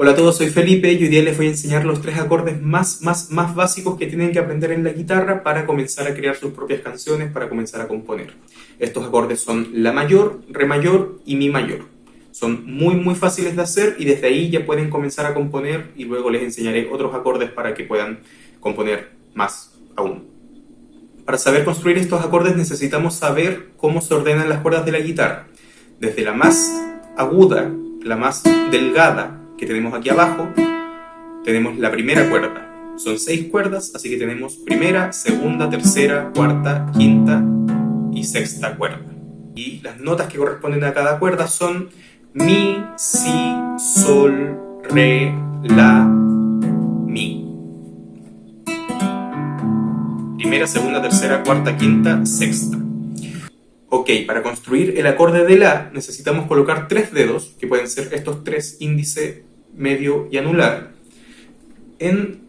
Hola a todos, soy Felipe y hoy día les voy a enseñar los tres acordes más, más, más básicos que tienen que aprender en la guitarra para comenzar a crear sus propias canciones, para comenzar a componer. Estos acordes son La mayor, Re mayor y Mi mayor. Son muy muy fáciles de hacer y desde ahí ya pueden comenzar a componer y luego les enseñaré otros acordes para que puedan componer más aún. Para saber construir estos acordes necesitamos saber cómo se ordenan las cuerdas de la guitarra. Desde la más aguda, la más delgada, que tenemos aquí abajo, tenemos la primera cuerda. Son seis cuerdas, así que tenemos primera, segunda, tercera, cuarta, quinta y sexta cuerda. Y las notas que corresponden a cada cuerda son Mi, Si, Sol, Re, La, Mi. Primera, segunda, tercera, cuarta, quinta, sexta. Ok, para construir el acorde de La necesitamos colocar tres dedos, que pueden ser estos tres, índice, medio y anular, en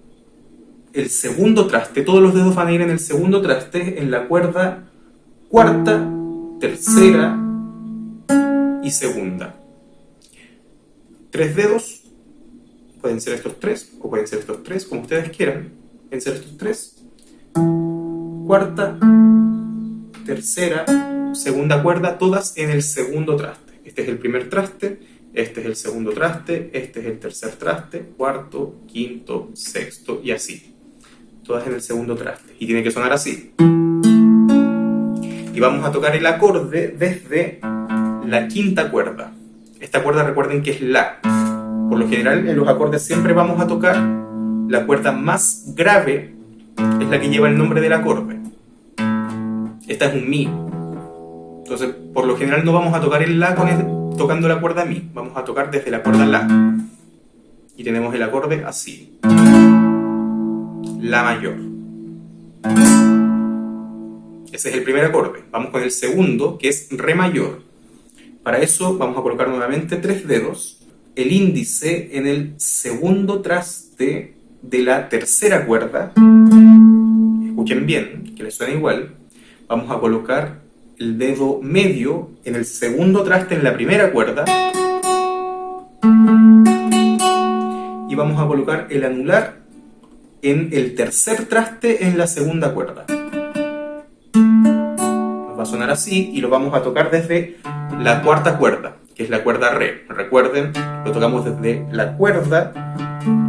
el segundo traste, todos los dedos van a ir en el segundo traste, en la cuerda cuarta, tercera y segunda. Tres dedos, pueden ser estos tres, o pueden ser estos tres, como ustedes quieran, pueden ser estos tres. Cuarta, tercera, segunda cuerda, todas en el segundo traste. Este es el primer traste, este es el segundo traste, este es el tercer traste, cuarto, quinto, sexto y así. Todas en el segundo traste. Y tiene que sonar así. Y vamos a tocar el acorde desde la quinta cuerda. Esta cuerda recuerden que es La. Por lo general en los acordes siempre vamos a tocar la cuerda más grave, es la que lleva el nombre del acorde. Esta es un Mi. Entonces, por lo general no vamos a tocar el La con tocando la cuerda Mi. Vamos a tocar desde la cuerda La. Y tenemos el acorde así. La mayor. Ese es el primer acorde. Vamos con el segundo, que es Re mayor. Para eso vamos a colocar nuevamente tres dedos, el índice en el segundo traste de la tercera cuerda. Escuchen bien, que les suena igual. Vamos a colocar el dedo medio en el segundo traste en la primera cuerda y vamos a colocar el anular en el tercer traste en la segunda cuerda. Nos va a sonar así y lo vamos a tocar desde la cuarta cuerda, que es la cuerda Re. Recuerden, lo tocamos desde la cuerda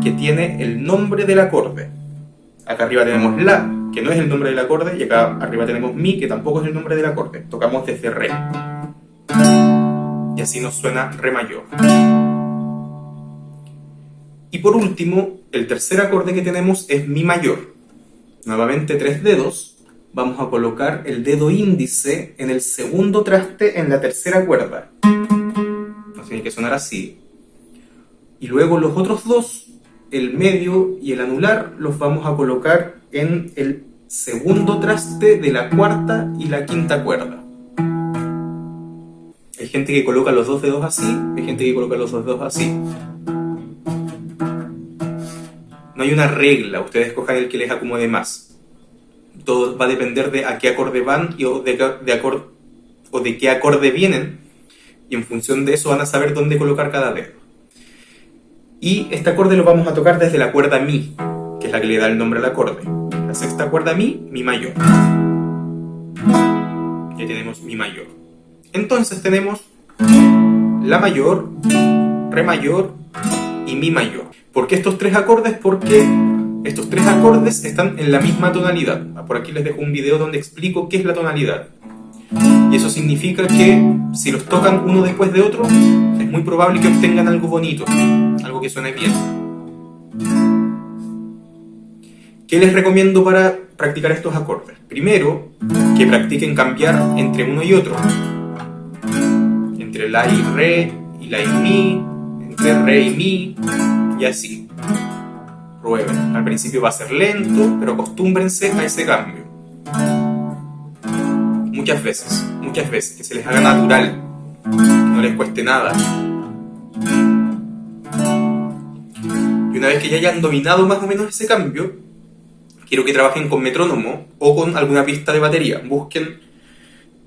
que tiene el nombre del acorde. Acá arriba tenemos La, que no es el nombre del acorde, y acá arriba tenemos Mi, que tampoco es el nombre del acorde. Tocamos desde Re. Y así nos suena Re mayor. Y por último, el tercer acorde que tenemos es Mi mayor. Nuevamente tres dedos. Vamos a colocar el dedo índice en el segundo traste en la tercera cuerda. Nos tiene que sonar así. Y luego los otros dos el medio y el anular los vamos a colocar en el segundo traste de la cuarta y la quinta cuerda. Hay gente que coloca los dos dedos así, hay gente que coloca los dos dedos así. No hay una regla, ustedes escojan el que les acomode más. Todo va a depender de a qué acorde van o de, de o de qué acorde vienen, y en función de eso van a saber dónde colocar cada dedo. Y este acorde lo vamos a tocar desde la cuerda Mi, que es la que le da el nombre al acorde. La sexta cuerda Mi, Mi mayor. Ya tenemos Mi mayor. Entonces tenemos La mayor, Re mayor y Mi mayor. ¿Por qué estos tres acordes? Porque estos tres acordes están en la misma tonalidad. Por aquí les dejo un video donde explico qué es la tonalidad. Y eso significa que si los tocan uno después de otro, es muy probable que obtengan algo bonito, algo que suene bien. ¿Qué les recomiendo para practicar estos acordes? Primero, que practiquen cambiar entre uno y otro. Entre la y re y la y mi, entre re y mi, y así. Prueben. Al principio va a ser lento, pero acostúmbrense a ese cambio muchas veces, muchas veces, que se les haga natural, no les cueste nada. Y una vez que ya hayan dominado más o menos ese cambio, quiero que trabajen con metrónomo o con alguna pista de batería. Busquen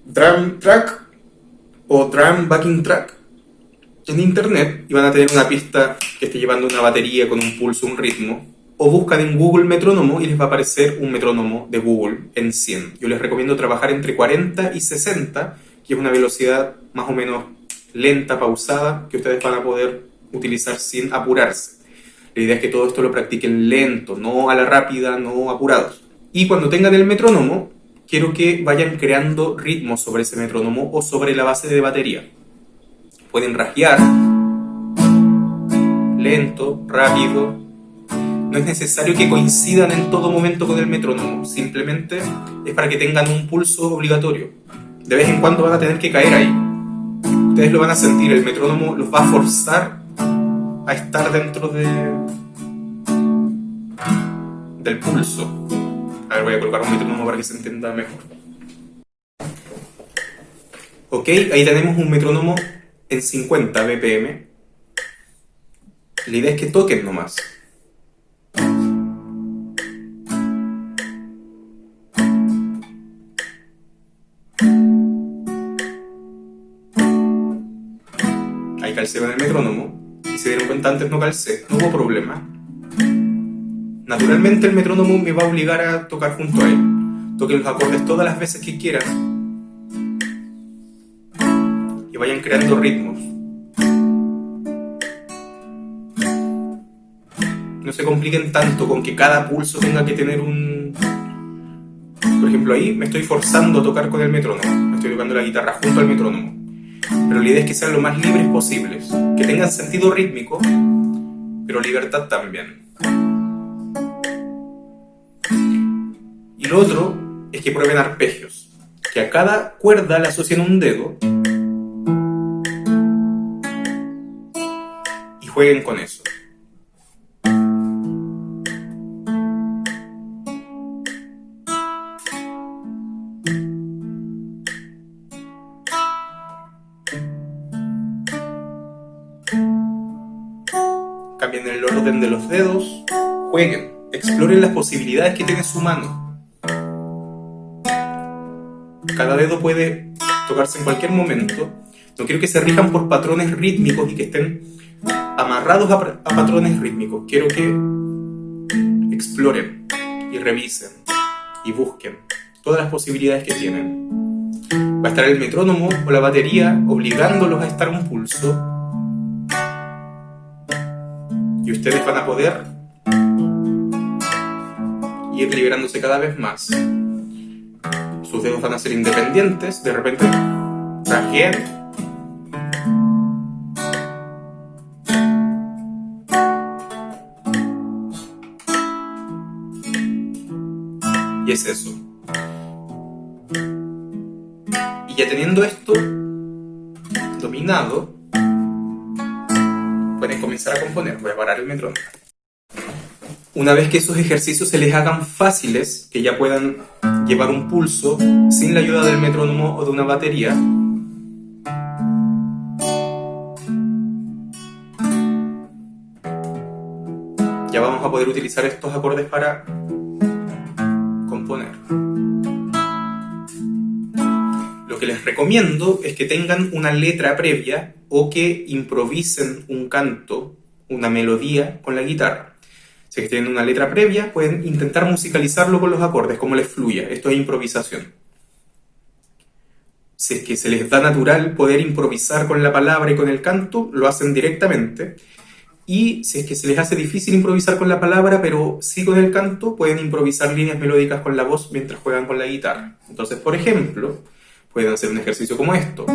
drum track o drum backing track en internet y van a tener una pista que esté llevando una batería con un pulso, un ritmo, o buscan en Google metrónomo y les va a aparecer un metrónomo de Google en 100. Yo les recomiendo trabajar entre 40 y 60, que es una velocidad más o menos lenta, pausada, que ustedes van a poder utilizar sin apurarse. La idea es que todo esto lo practiquen lento, no a la rápida, no apurados. Y cuando tengan el metrónomo, quiero que vayan creando ritmos sobre ese metrónomo o sobre la base de batería. Pueden rasguear, lento, rápido. No es necesario que coincidan en todo momento con el metrónomo, simplemente es para que tengan un pulso obligatorio. De vez en cuando van a tener que caer ahí. Ustedes lo van a sentir, el metrónomo los va a forzar a estar dentro de del pulso. A ver, voy a colocar un metrónomo para que se entienda mejor. Ok, ahí tenemos un metrónomo en 50 BPM. La idea es que toquen nomás. Calcé el metrónomo y se dieron cuenta antes no calcé, no hubo problema naturalmente el metrónomo me va a obligar a tocar junto a él. Toquen los acordes todas las veces que quieran y vayan creando ritmos. No se compliquen tanto con que cada pulso tenga que tener un... Por ejemplo, ahí me estoy forzando a tocar con el metrónomo. Me estoy tocando la guitarra junto al metrónomo. Pero la idea es que sean lo más libres posibles. Que tengan sentido rítmico, pero libertad también. Y lo otro es que prueben arpegios, que a cada cuerda le asocien un dedo y jueguen con eso. Cambien el orden de los dedos, jueguen, exploren las posibilidades que tiene su mano cada dedo puede tocarse en cualquier momento. No quiero que se rijan por patrones rítmicos y que estén amarrados a, patrones rítmicos. Quiero que exploren y revisen y busquen todas las posibilidades que tienen. Va a estar el metrónomo o la batería obligándolos a estar un pulso. Y ustedes van a poder ir liberándose cada vez más sus dedos van a ser independientes, de repente trajean y es eso. Y ya teniendo esto dominado, Voy a parar el metrónomo. Una vez que esos ejercicios se les hagan fáciles, que ya puedan llevar un pulso sin la ayuda del metrónomo o de una batería, ya vamos a poder utilizar estos acordes para componer. Lo que les recomiendo es que tengan una letra previa o que improvisen un canto, una melodía con la guitarra. Si es que tienen una letra previa, pueden intentar musicalizarlo con los acordes, como les fluya. Esto es improvisación. Si es que se les da natural poder improvisar con la palabra y con el canto, lo hacen directamente. Y si es que se les hace difícil improvisar con la palabra, pero sí con el canto, pueden improvisar líneas melódicas con la voz mientras juegan con la guitarra. Entonces, por ejemplo, pueden hacer un ejercicio como esto.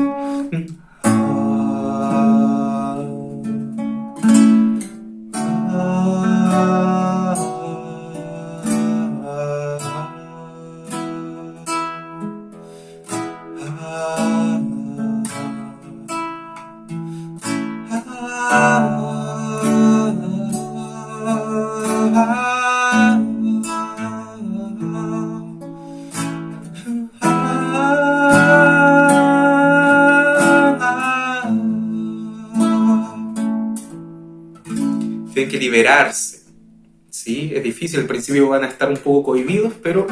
liberarse. ¿sí? Es difícil, al principio van a estar un poco cohibidos, pero...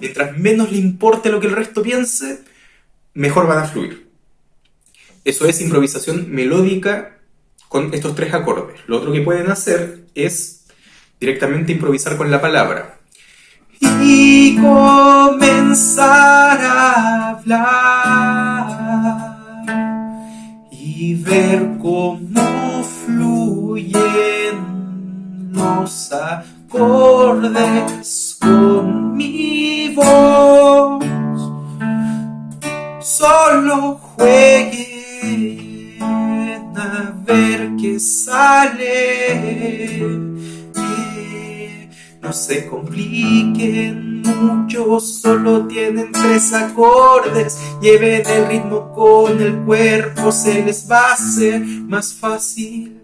Mientras menos le importe lo que el resto piense, mejor van a fluir. Eso es improvisación melódica con estos tres acordes. Lo otro que pueden hacer es directamente improvisar con la palabra. Y comenzar a hablar y ver se compliquen mucho, solo tienen tres acordes. Lleven el ritmo con el cuerpo, se les va a hacer más fácil.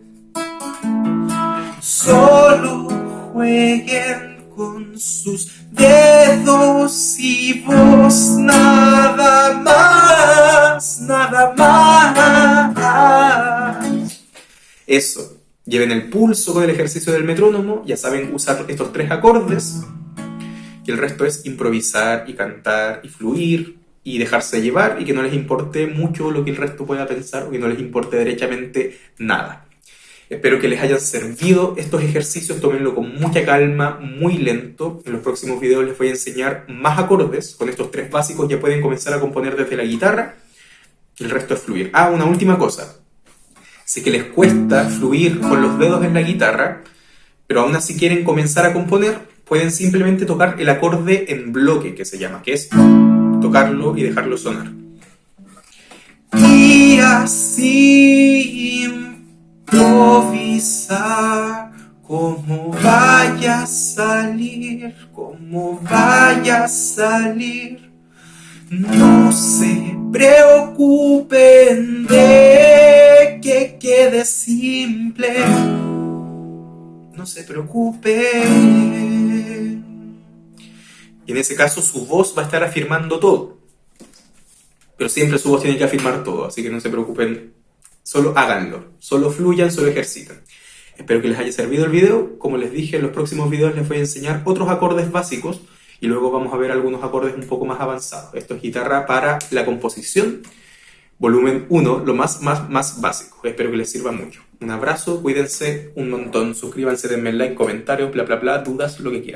Solo jueguen con sus dedos y voz, nada más, nada más. Eso, lleven el pulso con el ejercicio del metrónomo, ya saben usar estos tres acordes, y el resto es improvisar y cantar y fluir y dejarse llevar y que no les importe mucho lo que el resto pueda pensar o que no les importe derechamente nada. Espero que les hayan servido estos ejercicios, tómenlo con mucha calma, muy lento. En los próximos videos les voy a enseñar más acordes. Con estos tres básicos ya pueden comenzar a componer desde la guitarra. El resto es fluir. Ah, una última cosa. Sé que les cuesta fluir con los dedos en la guitarra, pero aún así quieren comenzar a componer, pueden simplemente tocar el acorde en bloque, que se llama, que es tocarlo y dejarlo sonar. Y así improvisar como vaya a salir, como vaya a salir. No se preocupen de que quede simple. No se preocupen. Y en ese caso su voz va a estar afirmando todo. Pero siempre su voz tiene que afirmar todo, así que no se preocupen Solo háganlo, solo fluyan, solo ejercitan. Espero que les haya servido el video. Como les dije, en los próximos videos les voy a enseñar otros acordes básicos y luego vamos a ver algunos acordes un poco más avanzados. Esto es guitarra para la composición, volumen 1, lo más, más, más básico. Espero que les sirva mucho. Un abrazo, cuídense un montón, suscríbanse, denme like, comentarios, bla, bla, bla, dudas, lo que quieran.